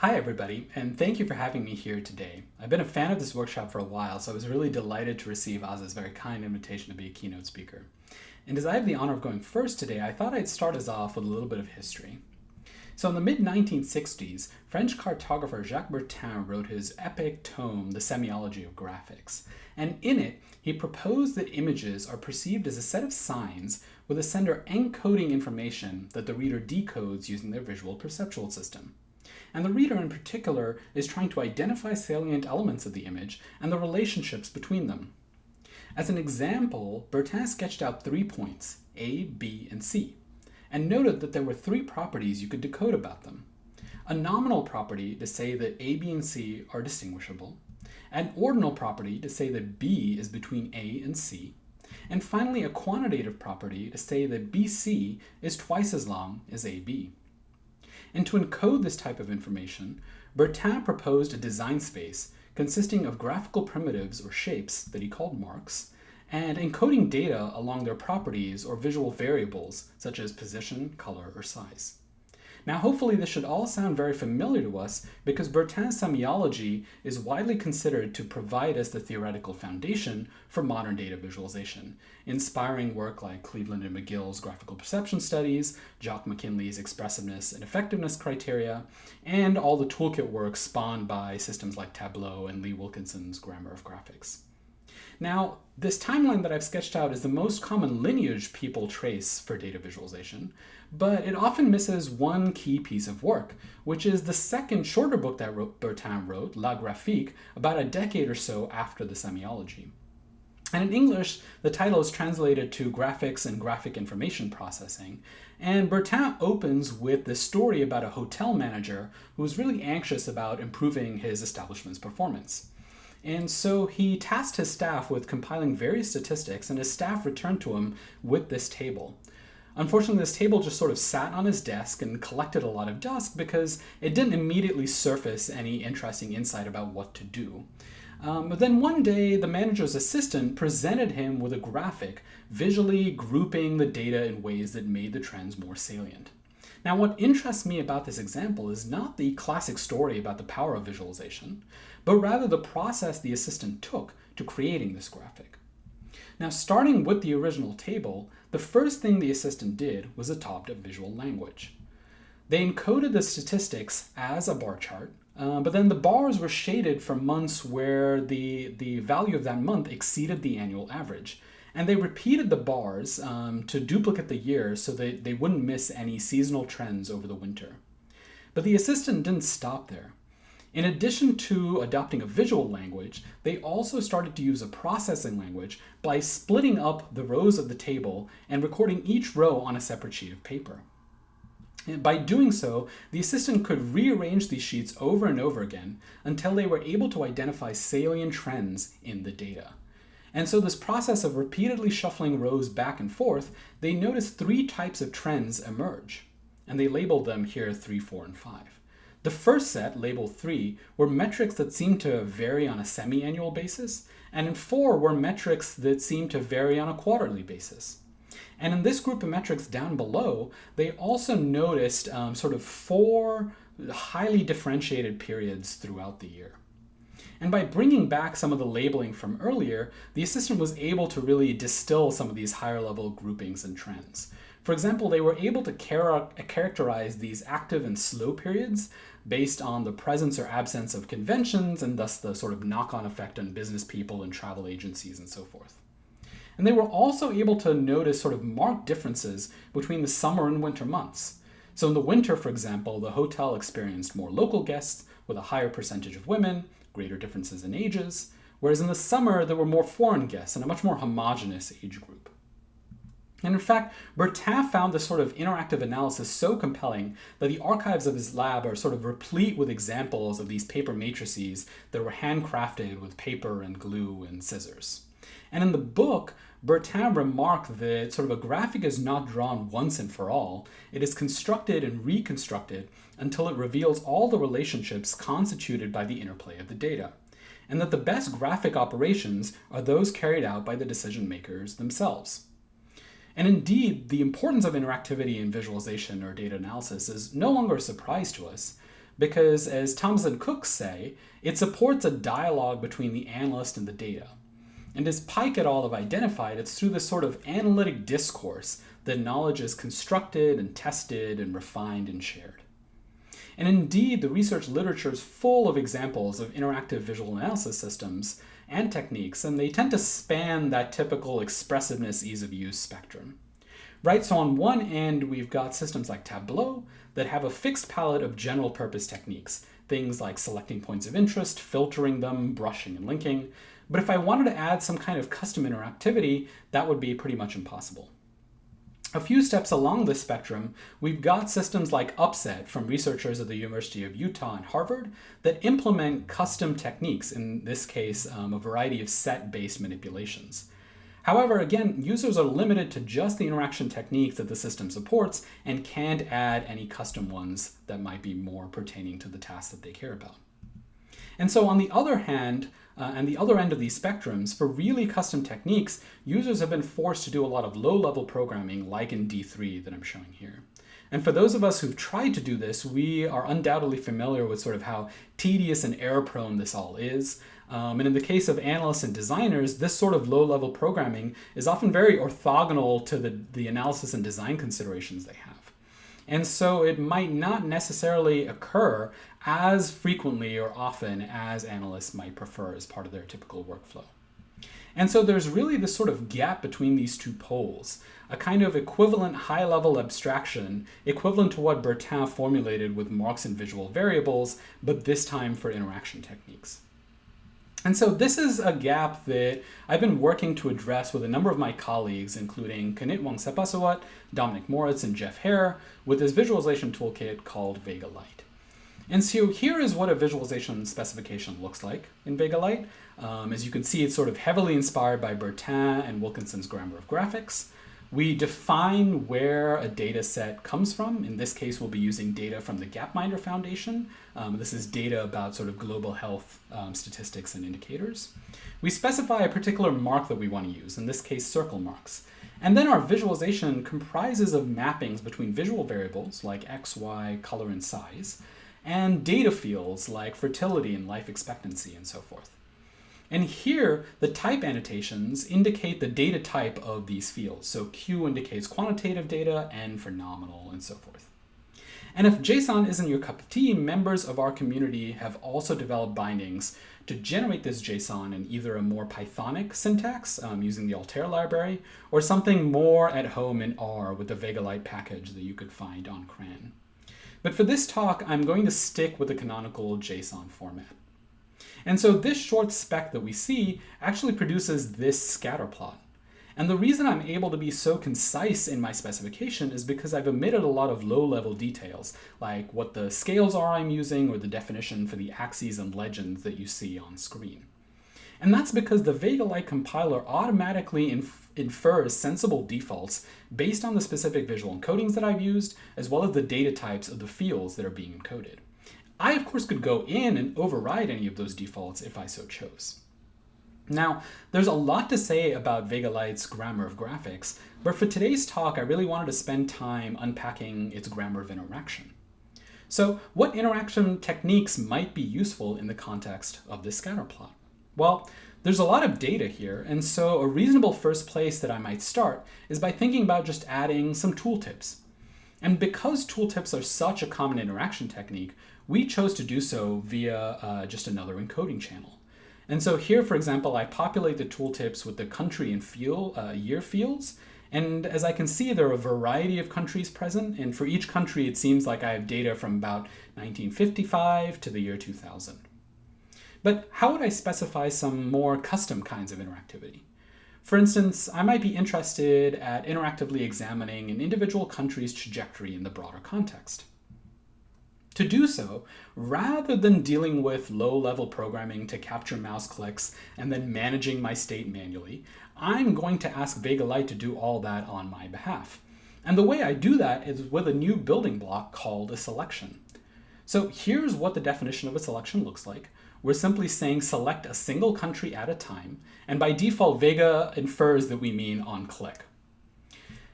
Hi everybody, and thank you for having me here today. I've been a fan of this workshop for a while, so I was really delighted to receive Oz's very kind invitation to be a keynote speaker. And as I have the honor of going first today, I thought I'd start us off with a little bit of history. So in the mid-1960s, French cartographer Jacques Bertin wrote his epic tome, The Semiology of Graphics. And in it, he proposed that images are perceived as a set of signs with a sender encoding information that the reader decodes using their visual perceptual system. And the reader in particular is trying to identify salient elements of the image and the relationships between them. As an example, Bertin sketched out three points, A, B, and C and noted that there were three properties you could decode about them. A nominal property to say that A, B, and C are distinguishable, an ordinal property to say that B is between A and C, and finally a quantitative property to say that BC is twice as long as AB. And to encode this type of information, Bertin proposed a design space consisting of graphical primitives or shapes that he called marks, and encoding data along their properties or visual variables, such as position, color, or size. Now hopefully this should all sound very familiar to us because Bertin's semiology is widely considered to provide us the theoretical foundation for modern data visualization, inspiring work like Cleveland and McGill's graphical perception studies, Jock Mackinlay's expressiveness and effectiveness criteria, and all the toolkit work spawned by systems like Tableau and Lee Wilkinson's grammar of graphics. Now, this timeline that I've sketched out is the most common lineage people trace for data visualization, but it often misses one key piece of work, which is the second shorter book that Bertin wrote, La Graphique, about a decade or so after the semiology. And in English, the title is translated to Graphics and Graphic Information Processing. And Bertin opens with this story about a hotel manager who was really anxious about improving his establishment's performance. And so he tasked his staff with compiling various statistics, and his staff returned to him with this table. Unfortunately, this table just sort of sat on his desk and collected a lot of dust because it didn't immediately surface any interesting insight about what to do. Um, but then one day, the manager's assistant presented him with a graphic visually grouping the data in ways that made the trends more salient. Now, what interests me about this example is not the classic story about the power of visualization, but rather the process the assistant took to creating this graphic. Now, starting with the original table, the first thing the assistant did was adopt a visual language. They encoded the statistics as a bar chart, uh, but then the bars were shaded for months where the, the value of that month exceeded the annual average. And they repeated the bars um, to duplicate the year so that they wouldn't miss any seasonal trends over the winter. But the assistant didn't stop there. In addition to adopting a visual language, they also started to use a processing language by splitting up the rows of the table and recording each row on a separate sheet of paper. And by doing so, the assistant could rearrange these sheets over and over again until they were able to identify salient trends in the data. And so this process of repeatedly shuffling rows back and forth, they noticed three types of trends emerge. And they labeled them here 3, 4, and 5. The first set, labeled 3, were metrics that seemed to vary on a semi-annual basis, and in 4 were metrics that seemed to vary on a quarterly basis. And in this group of metrics down below, they also noticed um, sort of four highly differentiated periods throughout the year. And by bringing back some of the labeling from earlier, the assistant was able to really distill some of these higher level groupings and trends. For example, they were able to char characterize these active and slow periods based on the presence or absence of conventions and thus the sort of knock-on effect on business people and travel agencies and so forth. And they were also able to notice sort of marked differences between the summer and winter months. So in the winter, for example, the hotel experienced more local guests with a higher percentage of women, greater differences in ages, whereas in the summer there were more foreign guests and a much more homogenous age group. And in fact, Bertin found this sort of interactive analysis so compelling that the archives of his lab are sort of replete with examples of these paper matrices that were handcrafted with paper and glue and scissors. And in the book, Bertin remarked that sort of a graphic is not drawn once and for all. It is constructed and reconstructed until it reveals all the relationships constituted by the interplay of the data. And that the best graphic operations are those carried out by the decision makers themselves. And indeed, the importance of interactivity in visualization or data analysis is no longer a surprise to us, because, as Thomas and Cook say, it supports a dialogue between the analyst and the data. And as Pike et al. have identified, it's through this sort of analytic discourse that knowledge is constructed and tested and refined and shared. And indeed, the research literature is full of examples of interactive visual analysis systems and techniques, and they tend to span that typical expressiveness, ease of use spectrum. Right, so on one end, we've got systems like Tableau that have a fixed palette of general purpose techniques, things like selecting points of interest, filtering them, brushing and linking. But if I wanted to add some kind of custom interactivity, that would be pretty much impossible. A few steps along this spectrum, we've got systems like Upset from researchers at the University of Utah and Harvard that implement custom techniques, in this case, um, a variety of set-based manipulations. However, again, users are limited to just the interaction techniques that the system supports and can't add any custom ones that might be more pertaining to the tasks that they care about. And so on the other hand, uh, and the other end of these spectrums, for really custom techniques, users have been forced to do a lot of low-level programming like in D3 that I'm showing here. And for those of us who've tried to do this, we are undoubtedly familiar with sort of how tedious and error-prone this all is. Um, and in the case of analysts and designers, this sort of low-level programming is often very orthogonal to the, the analysis and design considerations they have. And so it might not necessarily occur as frequently or often as analysts might prefer as part of their typical workflow. And so there's really this sort of gap between these two poles, a kind of equivalent high-level abstraction, equivalent to what Bertin formulated with marks and visual variables, but this time for interaction techniques. And so this is a gap that I've been working to address with a number of my colleagues, including Kanit Wongsuphasawat, Dominik Moritz, and Jeff Heer, with this visualization toolkit called Vega Lite. And so here is what a visualization specification looks like in Vega Lite. Um, as you can see, it's sort of heavily inspired by Bertin and Wilkinson's grammar of graphics. We define where a data set comes from. In this case, we'll be using data from the Gapminder Foundation. Um, this is data about sort of global health um, statistics and indicators. We specify a particular mark that we want to use, in this case, circle marks. And then our visualization comprises of mappings between visual variables like x, y, color, and size, and data fields like fertility and life expectancy and so forth. And here, the type annotations indicate the data type of these fields. So Q indicates quantitative data, N for nominal, and so forth. And if JSON isn't your cup of tea, members of our community have also developed bindings to generate this JSON in either a more Pythonic syntax um, using the Altair library, or something more at home in R with the Vega Lite package that you could find on CRAN. But for this talk, I'm going to stick with the canonical JSON format. And so this short spec that we see actually produces this scatter plot. And the reason I'm able to be so concise in my specification is because I've omitted a lot of low-level details, like what the scales are I'm using or the definition for the axes and legends that you see on screen. And that's because the Vega-Lite compiler automatically inf infers sensible defaults based on the specific visual encodings that I've used, as well as the data types of the fields that are being encoded. I, of course, could go in and override any of those defaults if I so chose. Now, there's a lot to say about Vega Lite's grammar of graphics, but for today's talk, I really wanted to spend time unpacking its grammar of interaction. So what interaction techniques might be useful in the context of this scatter plot? Well, there's a lot of data here, and so a reasonable first place that I might start is by thinking about just adding some tooltips. And because tooltips are such a common interaction technique, we chose to do so via uh, just another encoding channel. And so here, for example, I populate the tooltips with the country and field, uh, year fields. And as I can see, there are a variety of countries present. And for each country, it seems like I have data from about 1955 to the year 2000. But how would I specify some more custom kinds of interactivity? For instance, I might be interested at interactively examining an individual country's trajectory in the broader context. To do so, rather than dealing with low-level programming to capture mouse clicks and then managing my state manually, I'm going to ask Vega Lite to do all that on my behalf. And the way I do that is with a new building block called a selection. So here's what the definition of a selection looks like we're simply saying select a single country at a time, and by default, Vega infers that we mean on click.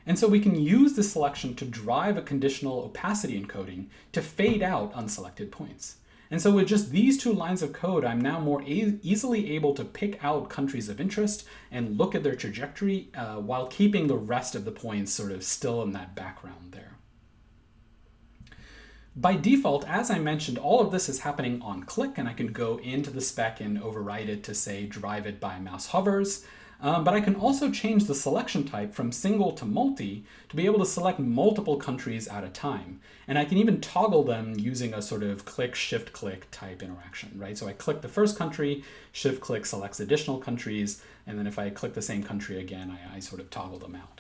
And so we can use this selection to drive a conditional opacity encoding to fade out unselected points. And so with just these two lines of code, I'm now more e easily able to pick out countries of interest and look at their trajectory uh, while keeping the rest of the points sort of still in that background there. By default, as I mentioned, all of this is happening on click, and I can go into the spec and override it to say drive it by mouse hovers. Um, but I can also change the selection type from single to multi to be able to select multiple countries at a time. And I can even toggle them using a sort of click, shift click type interaction, right? So I click the first country, shift click selects additional countries, and then if I click the same country again, I, I sort of toggle them out.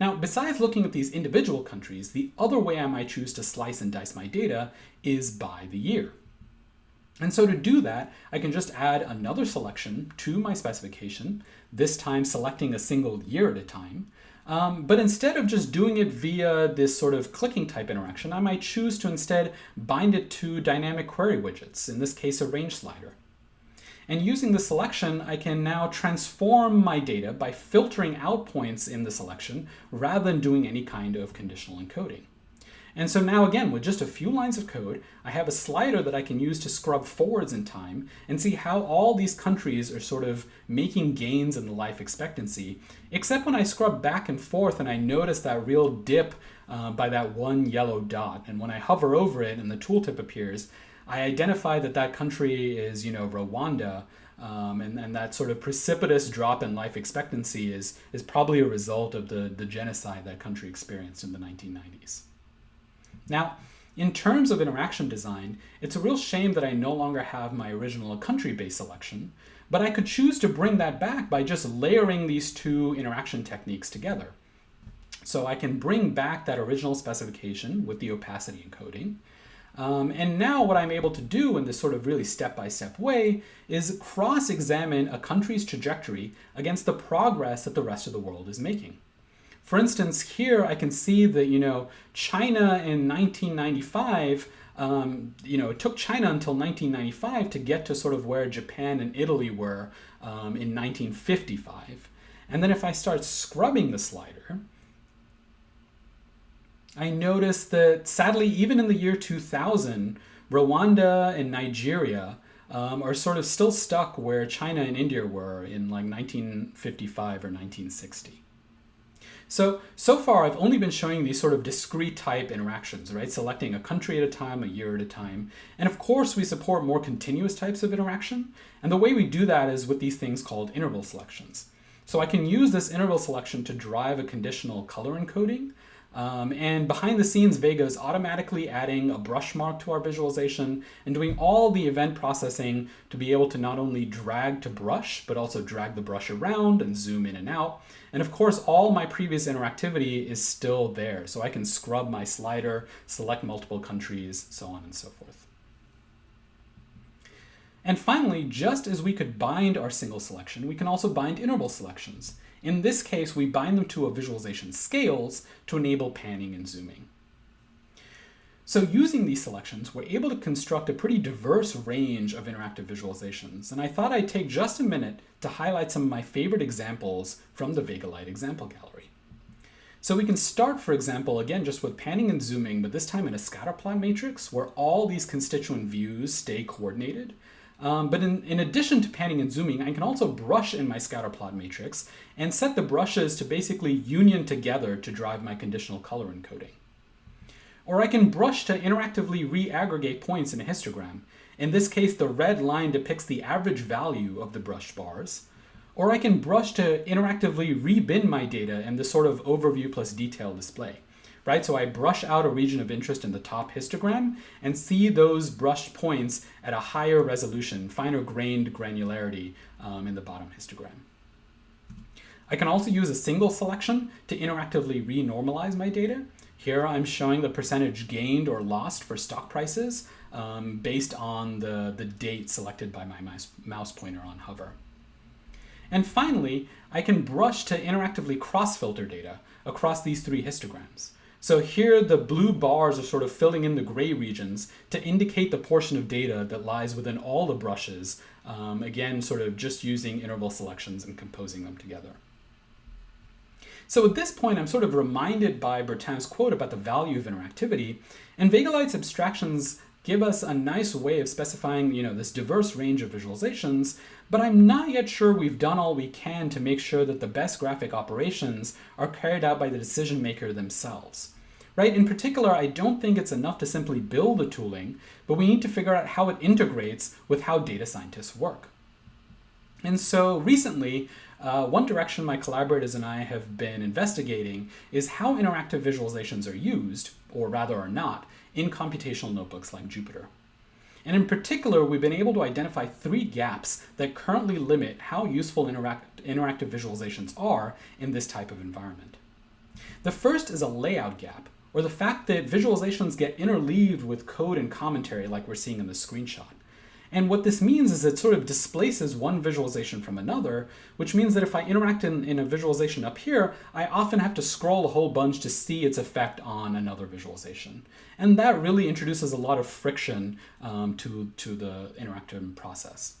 Now, besides looking at these individual countries, the other way I might choose to slice and dice my data is by the year. And so to do that, I can just add another selection to my specification, this time selecting a single year at a time. Um, but instead of just doing it via this sort of clicking type interaction, I might choose to instead bind it to dynamic query widgets, in this case a range slider. And using the selection, I can now transform my data by filtering out points in the selection rather than doing any kind of conditional encoding. And so now again, with just a few lines of code, I have a slider that I can use to scrub forwards in time and see how all these countries are sort of making gains in the life expectancy, except when I scrub back and forth and I notice that real dip uh, by that one yellow dot. And when I hover over it and the tooltip appears, I identify that that country is, you know, Rwanda, um, and, and that sort of precipitous drop in life expectancy is, is probably a result of the, the genocide that country experienced in the 1990s. Now, in terms of interaction design, it's a real shame that I no longer have my original country-based selection, but I could choose to bring that back by just layering these two interaction techniques together. So I can bring back that original specification with the opacity encoding, um, and now what I'm able to do in this sort of really step-by-step -step way is cross-examine a country's trajectory against the progress that the rest of the world is making. For instance, here I can see that, you know, China in 1995, um, you know, it took China until 1995 to get to sort of where Japan and Italy were um, in 1955. And then if I start scrubbing the slider, I noticed that sadly, even in the year 2000, Rwanda and Nigeria um, are sort of still stuck where China and India were in like 1955 or 1960. So, so far I've only been showing these sort of discrete type interactions, right? Selecting a country at a time, a year at a time. And of course we support more continuous types of interaction. And the way we do that is with these things called interval selections. So I can use this interval selection to drive a conditional color encoding um, and behind the scenes, Vega is automatically adding a brush mark to our visualization and doing all the event processing to be able to not only drag to brush, but also drag the brush around and zoom in and out. And of course, all my previous interactivity is still there. So I can scrub my slider, select multiple countries, so on and so forth. And finally, just as we could bind our single selection, we can also bind interval selections. In this case, we bind them to a visualization scales to enable panning and zooming. So using these selections, we're able to construct a pretty diverse range of interactive visualizations, and I thought I'd take just a minute to highlight some of my favorite examples from the Vega Lite example gallery. So we can start, for example, again, just with panning and zooming, but this time in a scatterplot matrix where all these constituent views stay coordinated, um, but in, in addition to panning and zooming, I can also brush in my scatterplot matrix and set the brushes to basically union together to drive my conditional color encoding. Or I can brush to interactively re-aggregate points in a histogram. In this case, the red line depicts the average value of the brushed bars. Or I can brush to interactively rebin my data in this sort of overview plus detail display right? So I brush out a region of interest in the top histogram and see those brushed points at a higher resolution, finer grained granularity um, in the bottom histogram. I can also use a single selection to interactively renormalize my data. Here I'm showing the percentage gained or lost for stock prices um, based on the, the date selected by my mouse, mouse pointer on hover. And finally, I can brush to interactively cross-filter data across these three histograms. So here the blue bars are sort of filling in the gray regions to indicate the portion of data that lies within all the brushes, um, again, sort of just using interval selections and composing them together. So at this point, I'm sort of reminded by Bertin's quote about the value of interactivity, and Vega-Lite's abstractions give us a nice way of specifying, you know, this diverse range of visualizations, but I'm not yet sure we've done all we can to make sure that the best graphic operations are carried out by the decision maker themselves. Right? In particular, I don't think it's enough to simply build the tooling, but we need to figure out how it integrates with how data scientists work. And so recently, uh, one direction my collaborators and I have been investigating is how interactive visualizations are used, or rather are not, in computational notebooks like Jupyter. And in particular, we've been able to identify three gaps that currently limit how useful interact interactive visualizations are in this type of environment. The first is a layout gap, or the fact that visualizations get interleaved with code and commentary like we're seeing in the screenshot. And what this means is it sort of displaces one visualization from another, which means that if I interact in, in a visualization up here, I often have to scroll a whole bunch to see its effect on another visualization. And that really introduces a lot of friction um, to, to the interactive process.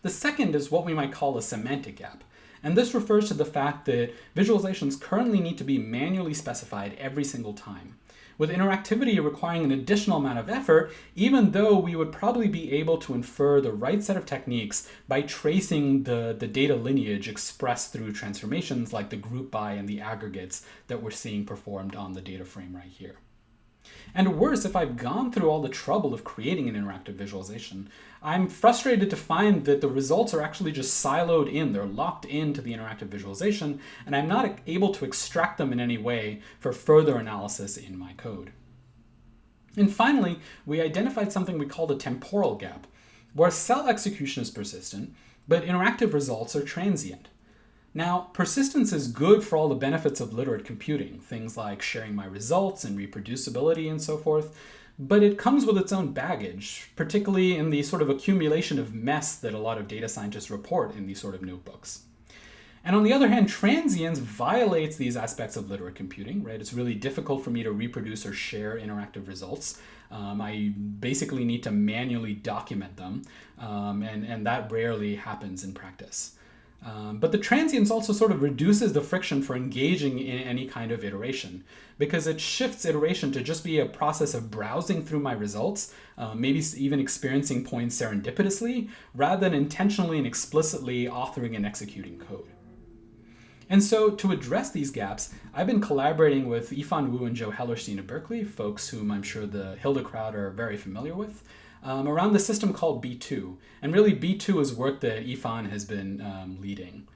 The second is what we might call a semantic gap. And this refers to the fact that visualizations currently need to be manually specified every single time with interactivity requiring an additional amount of effort, even though we would probably be able to infer the right set of techniques by tracing the, the data lineage expressed through transformations like the group by and the aggregates that we're seeing performed on the data frame right here. And worse, if I've gone through all the trouble of creating an interactive visualization, I'm frustrated to find that the results are actually just siloed in. They're locked into the interactive visualization, and I'm not able to extract them in any way for further analysis in my code. And finally, we identified something we called a temporal gap, where cell execution is persistent, but interactive results are transient. Now, persistence is good for all the benefits of literate computing, things like sharing my results and reproducibility and so forth, but it comes with its own baggage, particularly in the sort of accumulation of mess that a lot of data scientists report in these sort of notebooks. And on the other hand, transience violates these aspects of literate computing, right? It's really difficult for me to reproduce or share interactive results. Um, I basically need to manually document them, um, and, and that rarely happens in practice. Um, but the transience also sort of reduces the friction for engaging in any kind of iteration because it shifts iteration to just be a process of browsing through my results, uh, maybe even experiencing points serendipitously, rather than intentionally and explicitly authoring and executing code. And so to address these gaps, I've been collaborating with Yifan Wu and Joe Hellerstein at Berkeley, folks whom I'm sure the Hilda crowd are very familiar with um, around the system called B2. And really B2 is work that Yifan has been um, leading.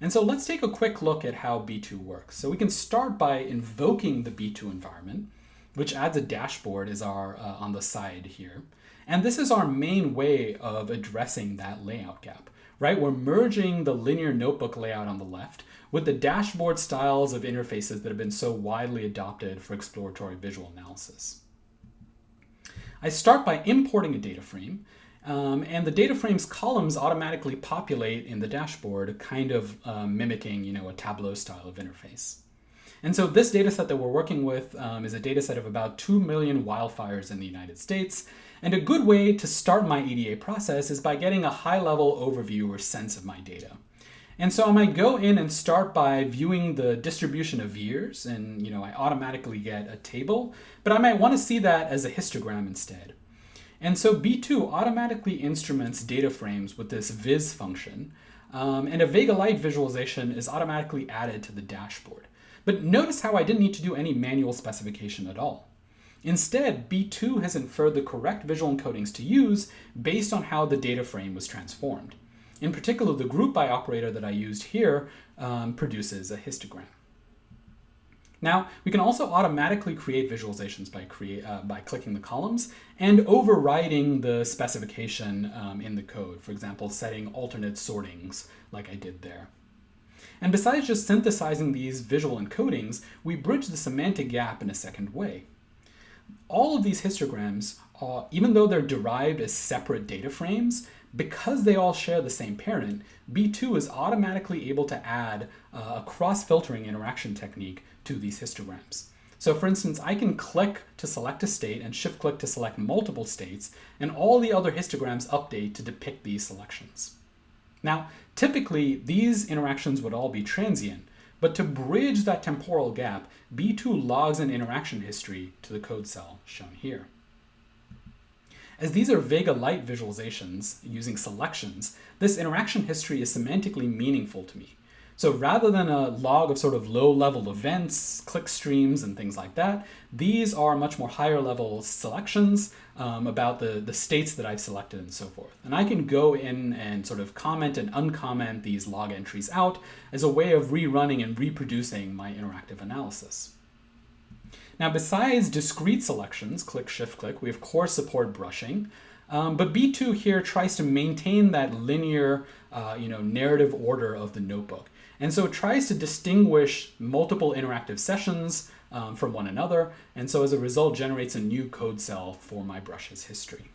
And so let's take a quick look at how B2 works. So we can start by invoking the B2 environment, which adds a dashboard as our uh, on the side here. And this is our main way of addressing that layout gap, right? We're merging the linear notebook layout on the left with the dashboard styles of interfaces that have been so widely adopted for exploratory visual analysis. I start by importing a data frame, um, and the data frame's columns automatically populate in the dashboard, kind of um, mimicking, you know, a Tableau style of interface. And so this data set that we're working with um, is a data set of about 2 million wildfires in the United States. And a good way to start my EDA process is by getting a high-level overview or sense of my data. And so I might go in and start by viewing the distribution of years and you know I automatically get a table, but I might want to see that as a histogram instead. And so B2 automatically instruments data frames with this viz function, um, and a Vega Lite visualization is automatically added to the dashboard. But notice how I didn't need to do any manual specification at all. Instead, B2 has inferred the correct visual encodings to use based on how the data frame was transformed. In particular, the group by operator that I used here um, produces a histogram. Now, we can also automatically create visualizations by, create, uh, by clicking the columns and overriding the specification um, in the code, for example, setting alternate sortings like I did there. And besides just synthesizing these visual encodings, we bridge the semantic gap in a second way. All of these histograms, even though they're derived as separate data frames, because they all share the same parent, B2 is automatically able to add uh, a cross-filtering interaction technique to these histograms. So for instance, I can click to select a state and shift click to select multiple states, and all the other histograms update to depict these selections. Now, typically these interactions would all be transient, But to bridge that temporal gap, B2 logs an interaction history to the code cell shown here. As these are Vega Lite visualizations using selections, this interaction history is semantically meaningful to me. So rather than a log of sort of low level events, click streams, and things like that, these are much more higher level selections um, about the, the states that I've selected and so forth. And I can go in and sort of comment and uncomment these log entries out as a way of rerunning and reproducing my interactive analysis. Now, besides discrete selections, click, shift, click, we of course support brushing. Um, but B2 here tries to maintain that linear, uh, you know, narrative order of the notebook. And so it tries to distinguish multiple interactive sessions um, from one another, and so as a result generates a new code cell for my brushes history.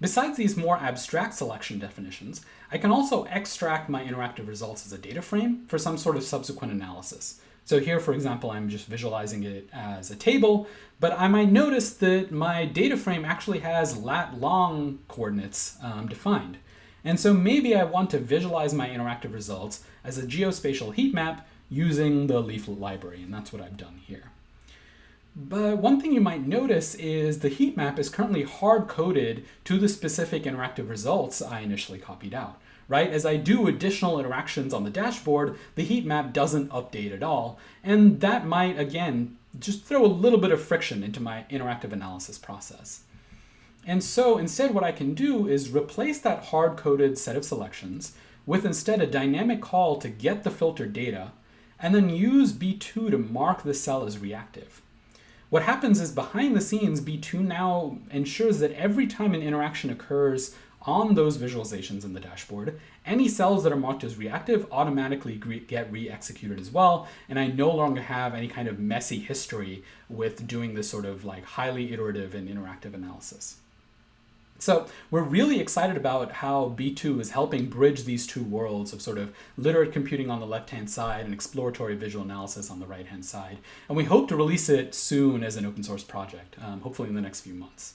Besides these more abstract selection definitions, I can also extract my interactive results as a data frame for some sort of subsequent analysis. So here, for example, I'm just visualizing it as a table, but I might notice that my data frame actually has lat long coordinates um, defined. And so maybe I want to visualize my interactive results as a geospatial heat map using the leaflet library, and that's what I've done here. But one thing you might notice is the heat map is currently hard-coded to the specific interactive results I initially copied out, right? As I do additional interactions on the dashboard, the heat map doesn't update at all, and that might, again, just throw a little bit of friction into my interactive analysis process. And so instead what I can do is replace that hard-coded set of selections with instead a dynamic call to get the filtered data, and then use B2 to mark the cell as reactive. What happens is behind the scenes, B2 now ensures that every time an interaction occurs on those visualizations in the dashboard, any cells that are marked as reactive automatically get re-executed as well, and I no longer have any kind of messy history with doing this sort of like highly iterative and interactive analysis. So we're really excited about how B2 is helping bridge these two worlds of sort of literate computing on the left-hand side and exploratory visual analysis on the right-hand side. And we hope to release it soon as an open source project, um, hopefully in the next few months.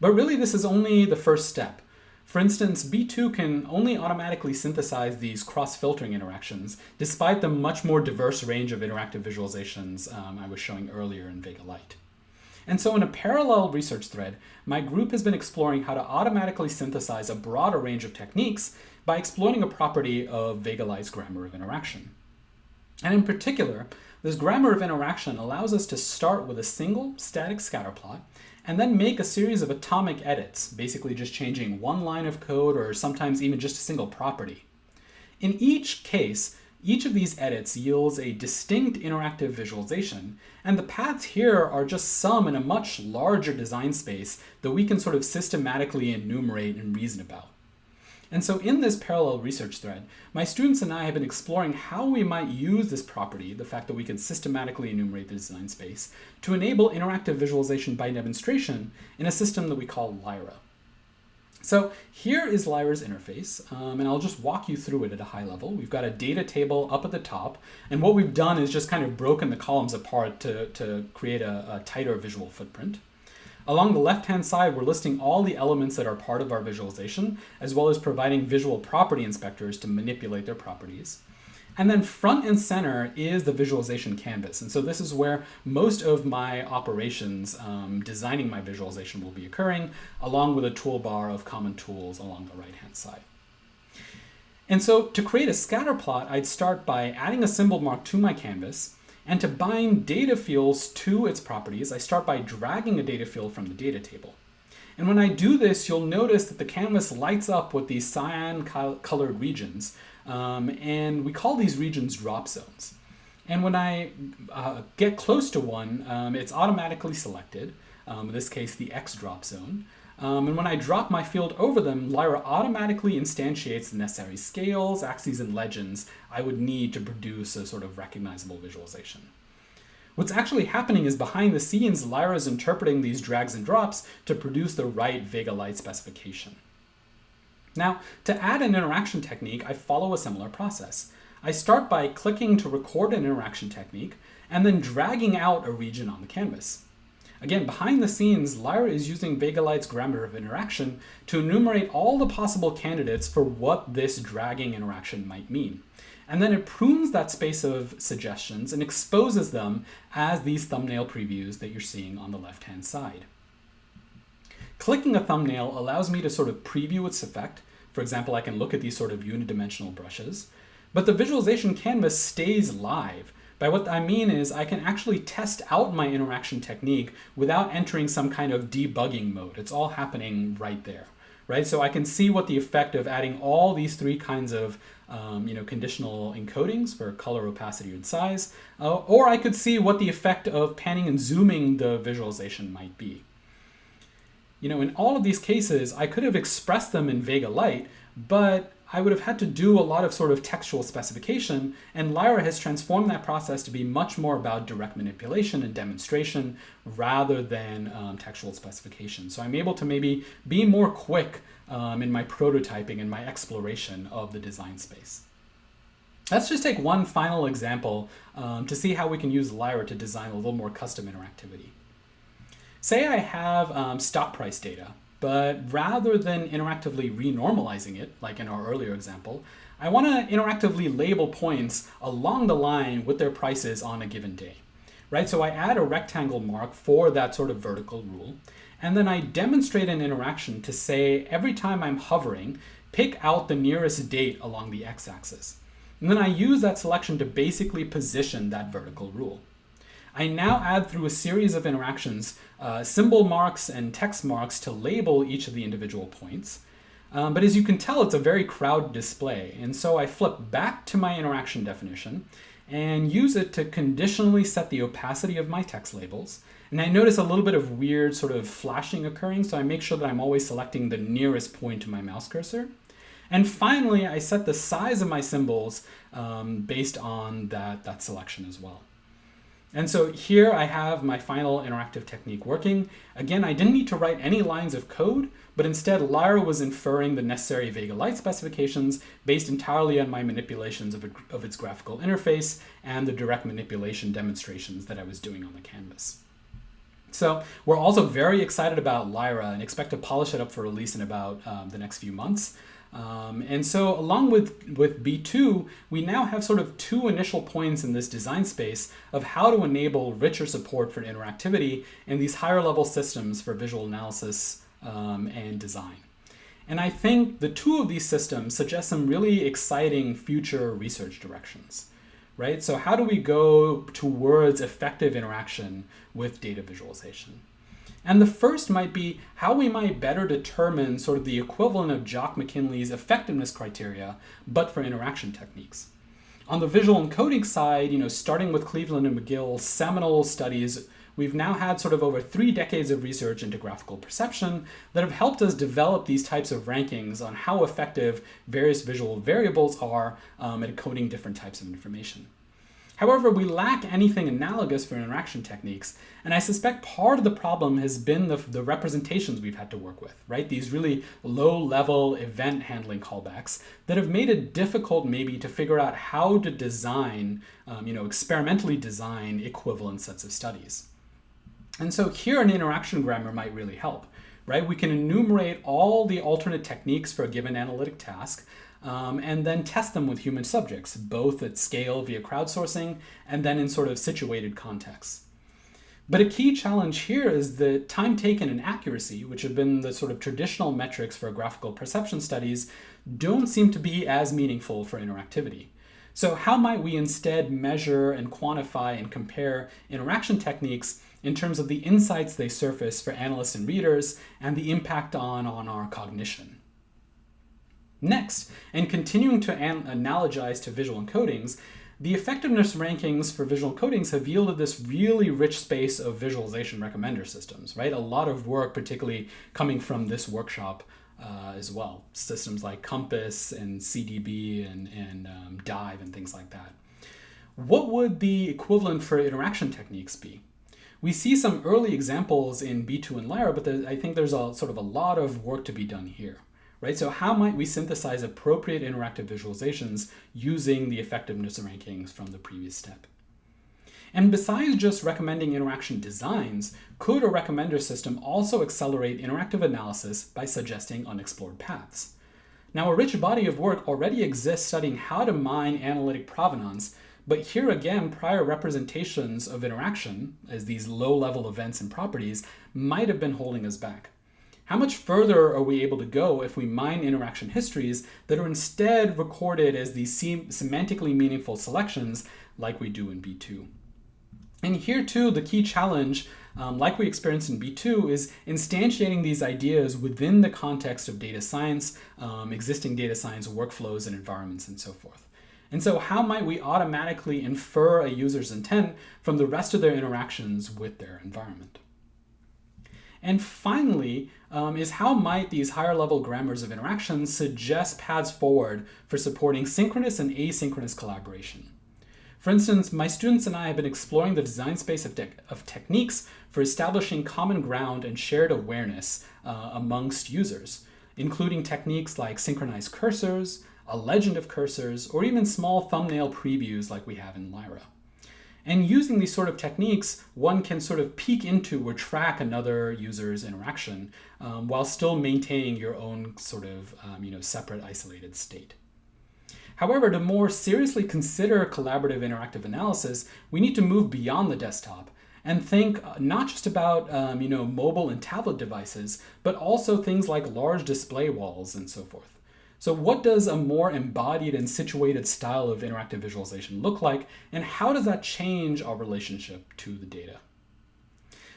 But really this is only the first step. For instance, B2 can only automatically synthesize these cross-filtering interactions, despite the much more diverse range of interactive visualizations um, I was showing earlier in Vega Lite. And so in a parallel research thread, my group has been exploring how to automatically synthesize a broader range of techniques by exploiting a property of Vega Lite's grammar of interaction. And in particular, this grammar of interaction allows us to start with a single static scatterplot and then make a series of atomic edits, basically just changing one line of code or sometimes even just a single property. In each case, each of these edits yields a distinct interactive visualization, and the paths here are just some in a much larger design space that we can sort of systematically enumerate and reason about. And so in this parallel research thread, my students and I have been exploring how we might use this property, the fact that we can systematically enumerate the design space, to enable interactive visualization by demonstration in a system that we call Lyra. So here is Lyra's interface, um, and I'll just walk you through it at a high level. We've got a data table up at the top, and what we've done is just kind of broken the columns apart to, to create a, a tighter visual footprint. Along the left-hand side, we're listing all the elements that are part of our visualization, as well as providing visual property inspectors to manipulate their properties. And then front and center is the visualization canvas. And so this is where most of my operations um, designing my visualization will be occurring, along with a toolbar of common tools along the right-hand side. And so to create a scatter plot, I'd start by adding a symbol mark to my canvas, and to bind data fields to its properties, I start by dragging a data field from the data table. And when I do this, you'll notice that the canvas lights up with these cyan colored regions, um, and we call these regions drop zones. And when I uh, get close to one, um, it's automatically selected, um, in this case the X drop zone. Um, and when I drop my field over them, Lyra automatically instantiates the necessary scales, axes, and legends I would need to produce a sort of recognizable visualization. What's actually happening is behind the scenes, Lyra is interpreting these drags and drops to produce the right Vega Lite specification. Now, to add an interaction technique, I follow a similar process. I start by clicking to record an interaction technique, and then dragging out a region on the canvas. Again, behind the scenes, Lyra is using Vega grammar of interaction to enumerate all the possible candidates for what this dragging interaction might mean. And then it prunes that space of suggestions and exposes them as these thumbnail previews that you're seeing on the left-hand side. Clicking a thumbnail allows me to sort of preview its effect. For example, I can look at these sort of unidimensional brushes. But the visualization canvas stays live, by what I mean is I can actually test out my interaction technique without entering some kind of debugging mode. It's all happening right there, right? So I can see what the effect of adding all these three kinds of um, you know, conditional encodings for color, opacity, and size, uh, or I could see what the effect of panning and zooming the visualization might be. You know, in all of these cases, I could have expressed them in Vega Lite, but I would have had to do a lot of sort of textual specification, and Lyra has transformed that process to be much more about direct manipulation and demonstration rather than um, textual specification. So I'm able to maybe be more quick um, in my prototyping and my exploration of the design space. Let's just take one final example um, to see how we can use Lyra to design a little more custom interactivity. Say I have um, stock price data but rather than interactively renormalizing it, like in our earlier example, I want to interactively label points along the line with their prices on a given day. Right, so I add a rectangle mark for that sort of vertical rule, and then I demonstrate an interaction to say every time I'm hovering, pick out the nearest date along the x-axis. And then I use that selection to basically position that vertical rule. I now add through a series of interactions uh, symbol marks and text marks to label each of the individual points. Um, but as you can tell, it's a very crowded display. And so I flip back to my interaction definition and use it to conditionally set the opacity of my text labels. And I notice a little bit of weird sort of flashing occurring, so I make sure that I'm always selecting the nearest point to my mouse cursor. And finally, I set the size of my symbols um, based on that, that selection as well. And so here I have my final interactive technique working. Again, I didn't need to write any lines of code, but instead Lyra was inferring the necessary Vega Lite specifications based entirely on my manipulations of, of its graphical interface and the direct manipulation demonstrations that I was doing on the canvas. So we're also very excited about Lyra and expect to polish it up for release in about um, the next few months. Um, and so along with, with B2, we now have sort of two initial points in this design space of how to enable richer support for interactivity in these higher level systems for visual analysis um, and design. And I think the two of these systems suggest some really exciting future research directions, right? So how do we go towards effective interaction with data visualization? And the first might be how we might better determine sort of the equivalent of Jock Mackinlay's effectiveness criteria, but for interaction techniques. On the visual encoding side, you know, starting with Cleveland and McGill's seminal studies, we've now had sort of over three decades of research into graphical perception that have helped us develop these types of rankings on how effective various visual variables are um, at encoding different types of information. However, we lack anything analogous for interaction techniques, and I suspect part of the problem has been the, the representations we've had to work with, right? These really low-level event handling callbacks that have made it difficult maybe to figure out how to design, um, you know, experimentally design equivalent sets of studies. And so here an interaction grammar might really help, right? We can enumerate all the alternate techniques for a given analytic task, um, and then test them with human subjects, both at scale via crowdsourcing and then in sort of situated contexts. But a key challenge here is the time taken and accuracy, which have been the sort of traditional metrics for graphical perception studies, don't seem to be as meaningful for interactivity. So how might we instead measure and quantify and compare interaction techniques in terms of the insights they surface for analysts and readers and the impact on, on our cognition? Next, and continuing to an analogize to visual encodings, the effectiveness rankings for visual encodings have yielded this really rich space of visualization recommender systems, right? A lot of work, particularly coming from this workshop uh, as well. Systems like Compass and SeeDB and, and um, Dive and things like that. What would the equivalent for interaction techniques be? We see some early examples in B2 and Lyra, but I think there's a sort of a lot of work to be done here right? So how might we synthesize appropriate interactive visualizations using the effectiveness rankings from the previous step? And besides just recommending interaction designs, could a recommender system also accelerate interactive analysis by suggesting unexplored paths? Now, a rich body of work already exists studying how to mine analytic provenance, but here again, prior representations of interaction, as these low-level events and properties, might have been holding us back. How much further are we able to go if we mine interaction histories that are instead recorded as these sem semantically meaningful selections like we do in B2? And here too, the key challenge, um, like we experienced in B2, is instantiating these ideas within the context of data science, um, existing data science workflows and environments and so forth. And so how might we automatically infer a user's intent from the rest of their interactions with their environment? And finally, um, is how might these higher level grammars of interaction suggest paths forward for supporting synchronous and asynchronous collaboration? For instance, my students and I have been exploring the design space of, of techniques for establishing common ground and shared awareness uh, amongst users, including techniques like synchronized cursors, a legend of cursors, or even small thumbnail previews like we have in Lyra. And using these sort of techniques, one can sort of peek into or track another user's interaction um, while still maintaining your own sort of um, you know, separate isolated state. However, to more seriously consider collaborative interactive analysis, we need to move beyond the desktop and think uh, not just about um, you know, mobile and tablet devices, but also things like large display walls and so forth. So what does a more embodied and situated style of interactive visualization look like, and how does that change our relationship to the data?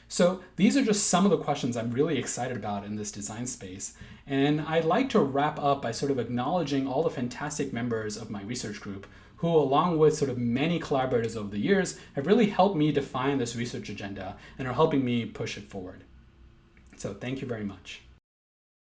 So these are just some of the questions I'm really excited about in this design space. And I'd like to wrap up by sort of acknowledging all the fantastic members of my research group who, along with sort of many collaborators over the years, have really helped me define this research agenda and are helping me push it forward. So thank you very much.